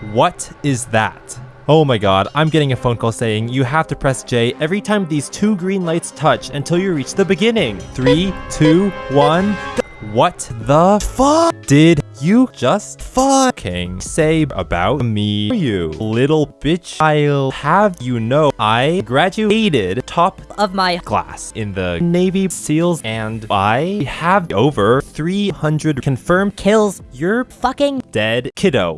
What is that? Oh my god, I'm getting a phone call saying you have to press J every time these two green lights touch until you reach the beginning. Three, two, one. What the fuck did you just fucking say about me? You little bitch. I'll have you know I graduated top Of my class in the Navy SEALs and I have over 300 confirmed kills you're fucking dead kiddo.